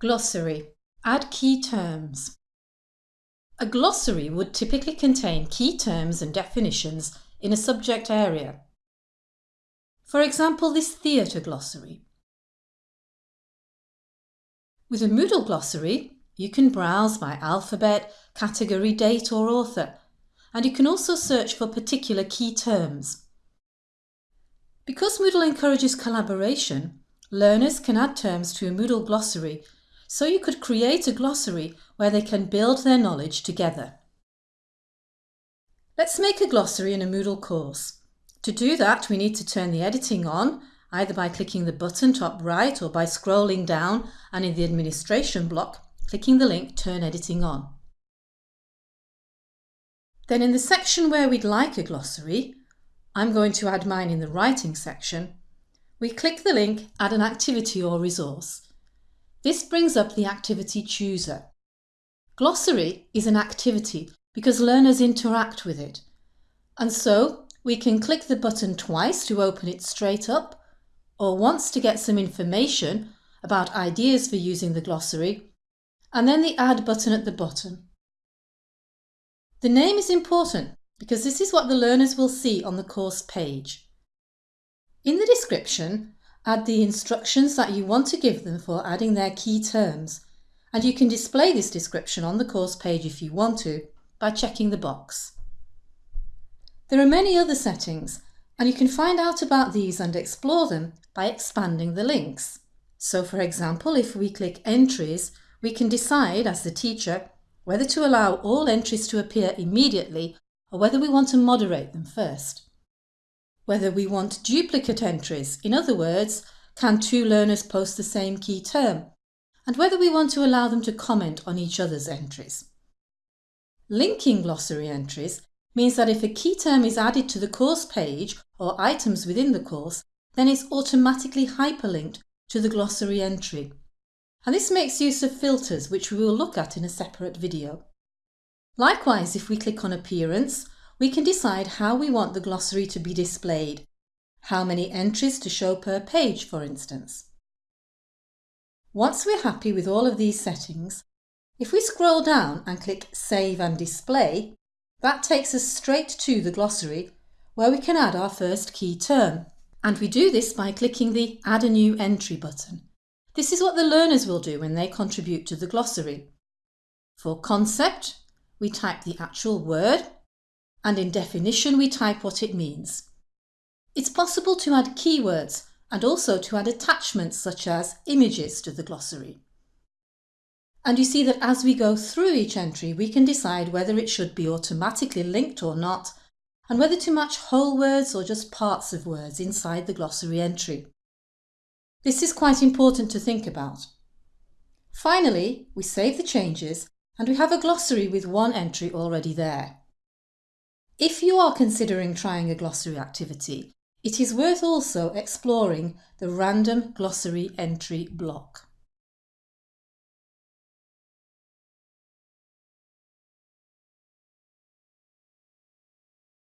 Glossary. Add key terms. A glossary would typically contain key terms and definitions in a subject area. For example, this theatre glossary. With a Moodle glossary, you can browse by alphabet, category, date or author, and you can also search for particular key terms. Because Moodle encourages collaboration, learners can add terms to a Moodle glossary so you could create a glossary where they can build their knowledge together. Let's make a glossary in a Moodle course. To do that, we need to turn the editing on, either by clicking the button top right or by scrolling down and in the administration block, clicking the link Turn Editing On. Then in the section where we'd like a glossary, I'm going to add mine in the writing section, we click the link Add an activity or resource. This brings up the activity chooser. Glossary is an activity because learners interact with it. And so we can click the button twice to open it straight up or once to get some information about ideas for using the glossary and then the Add button at the bottom. The name is important because this is what the learners will see on the course page. In the description, Add the instructions that you want to give them for adding their key terms, and you can display this description on the course page if you want to by checking the box. There are many other settings, and you can find out about these and explore them by expanding the links. So for example, if we click Entries, we can decide as the teacher whether to allow all entries to appear immediately or whether we want to moderate them first whether we want duplicate entries, in other words, can two learners post the same key term, and whether we want to allow them to comment on each other's entries. Linking glossary entries means that if a key term is added to the course page or items within the course, then it's automatically hyperlinked to the glossary entry. And this makes use of filters, which we will look at in a separate video. Likewise, if we click on Appearance, we can decide how we want the glossary to be displayed, how many entries to show per page, for instance. Once we're happy with all of these settings, if we scroll down and click Save and Display, that takes us straight to the glossary where we can add our first key term. And we do this by clicking the Add a New Entry button. This is what the learners will do when they contribute to the glossary. For concept, we type the actual word and in definition we type what it means. It's possible to add keywords and also to add attachments such as images to the glossary. And you see that as we go through each entry we can decide whether it should be automatically linked or not and whether to match whole words or just parts of words inside the glossary entry. This is quite important to think about. Finally, we save the changes and we have a glossary with one entry already there. If you are considering trying a glossary activity, it is worth also exploring the random glossary entry block.